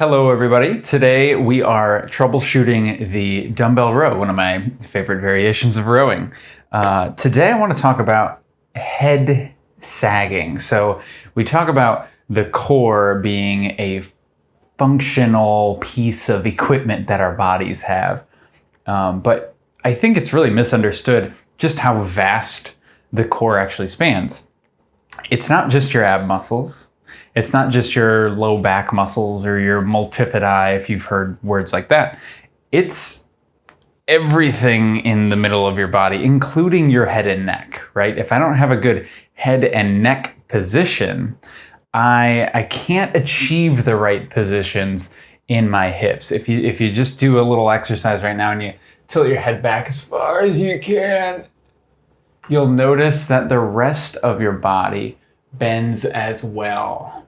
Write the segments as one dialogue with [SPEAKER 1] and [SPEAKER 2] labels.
[SPEAKER 1] Hello everybody. Today we are troubleshooting the dumbbell row, one of my favorite variations of rowing. Uh, today I want to talk about head sagging. So we talk about the core being a functional piece of equipment that our bodies have. Um, but I think it's really misunderstood just how vast the core actually spans. It's not just your ab muscles it's not just your low back muscles or your multifidi, if you've heard words like that. It's everything in the middle of your body, including your head and neck, right? If I don't have a good head and neck position, I, I can't achieve the right positions in my hips. If you, if you just do a little exercise right now and you tilt your head back as far as you can, you'll notice that the rest of your body bends as well.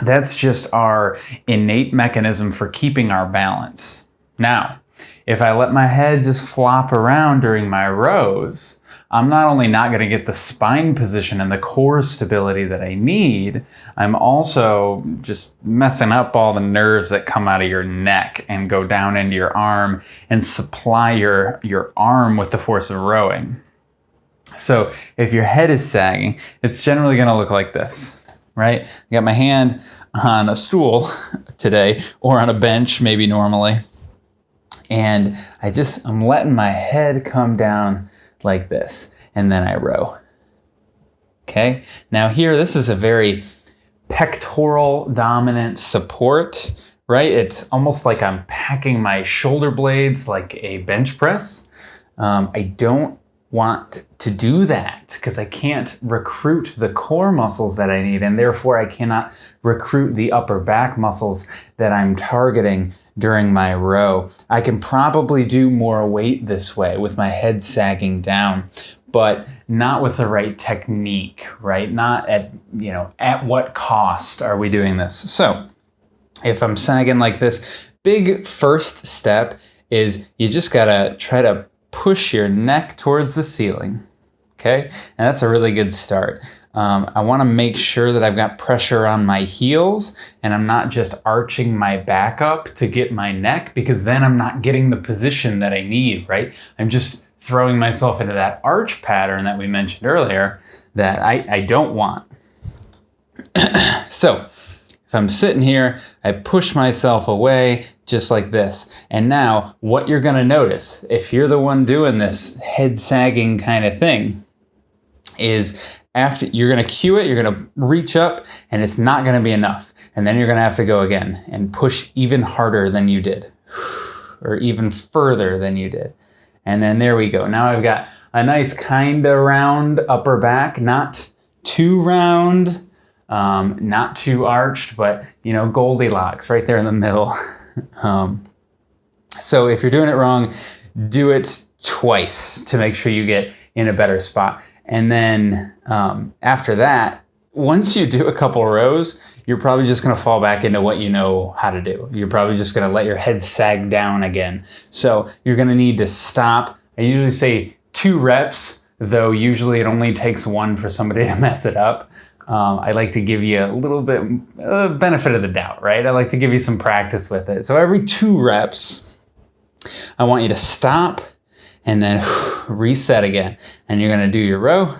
[SPEAKER 1] That's just our innate mechanism for keeping our balance. Now, if I let my head just flop around during my rows, I'm not only not going to get the spine position and the core stability that I need, I'm also just messing up all the nerves that come out of your neck and go down into your arm and supply your, your arm with the force of rowing. So if your head is sagging, it's generally going to look like this right? I got my hand on a stool today or on a bench maybe normally. And I just, I'm letting my head come down like this and then I row. Okay, now here, this is a very pectoral dominant support, right? It's almost like I'm packing my shoulder blades like a bench press. Um, I don't want to do that because I can't recruit the core muscles that I need and therefore I cannot recruit the upper back muscles that I'm targeting during my row. I can probably do more weight this way with my head sagging down but not with the right technique, right? Not at, you know, at what cost are we doing this? So if I'm sagging like this, big first step is you just gotta try to push your neck towards the ceiling. Okay, and that's a really good start. Um, I want to make sure that I've got pressure on my heels and I'm not just arching my back up to get my neck because then I'm not getting the position that I need, right? I'm just throwing myself into that arch pattern that we mentioned earlier that I, I don't want. so if I'm sitting here, I push myself away just like this. And now what you're gonna notice, if you're the one doing this head sagging kind of thing, is after you're gonna cue it, you're gonna reach up and it's not gonna be enough. And then you're gonna have to go again and push even harder than you did or even further than you did. And then there we go. Now I've got a nice kind of round upper back, not too round, um, not too arched, but you know, Goldilocks right there in the middle. um, so if you're doing it wrong, do it twice to make sure you get in a better spot. And then um, after that, once you do a couple rows, you're probably just gonna fall back into what you know how to do. You're probably just gonna let your head sag down again. So you're gonna need to stop. I usually say two reps, though usually it only takes one for somebody to mess it up um, I like to give you a little bit uh, benefit of the doubt, right? I like to give you some practice with it. So every two reps, I want you to stop and then reset again. And you're gonna do your row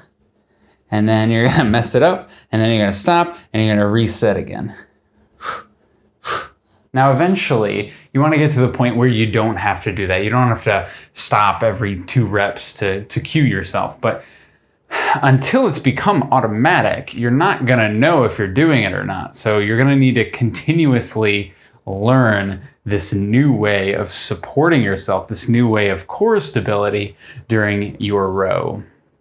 [SPEAKER 1] and then you're gonna mess it up and then you're gonna stop and you're gonna reset again. Now, eventually, you want to get to the point where you don't have to do that. You don't have to stop every two reps to, to cue yourself. But until it's become automatic, you're not going to know if you're doing it or not. So you're going to need to continuously learn this new way of supporting yourself, this new way of core stability during your row.